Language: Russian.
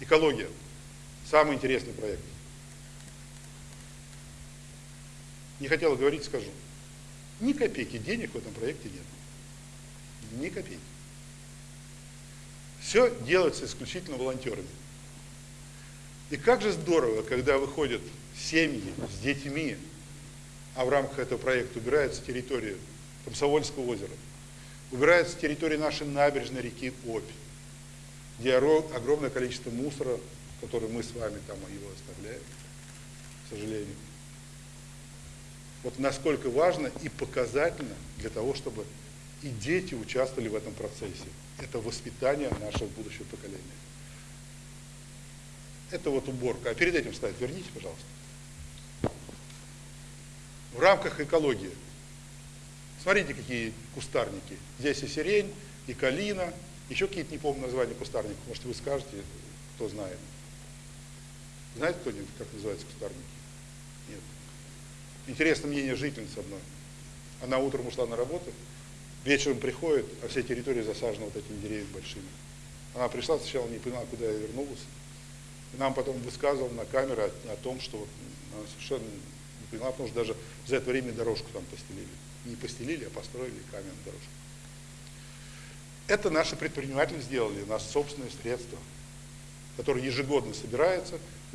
Экология. Самый интересный проект. Не хотела говорить, скажу. Ни копейки денег в этом проекте нет. Ни копейки. Все делается исключительно волонтерами. И как же здорово, когда выходят семьи с детьми, а в рамках этого проекта убирается территория Комсомольского озера, убирается территория нашей набережной реки Обь, где огромное количество мусора, который мы с вами там его оставляем, к сожалению. Вот насколько важно и показательно для того, чтобы и дети участвовали в этом процессе. Это воспитание нашего будущего поколения. Это вот уборка. А перед этим слайд верните, пожалуйста. В рамках экологии. Смотрите, какие кустарники. Здесь и сирень, и калина, еще какие-то, не помню названия кустарников. Может, вы скажете, кто знает. Знаете кто-нибудь, как называются кустарники? Нет. Интересно мнение жительницы одной. Она утром ушла на работу, вечером приходит, а вся территория засажена вот этими деревьями большими. Она пришла, сначала не поняла, куда я вернулась. Нам потом высказывал на камеру о, том, что она совершенно не поняла, потому что даже за это время дорожку там постелили. Не постелили, а построили каменную дорожку. Это наши предприниматели сделали, нас собственные средства, которые ежегодно собираются –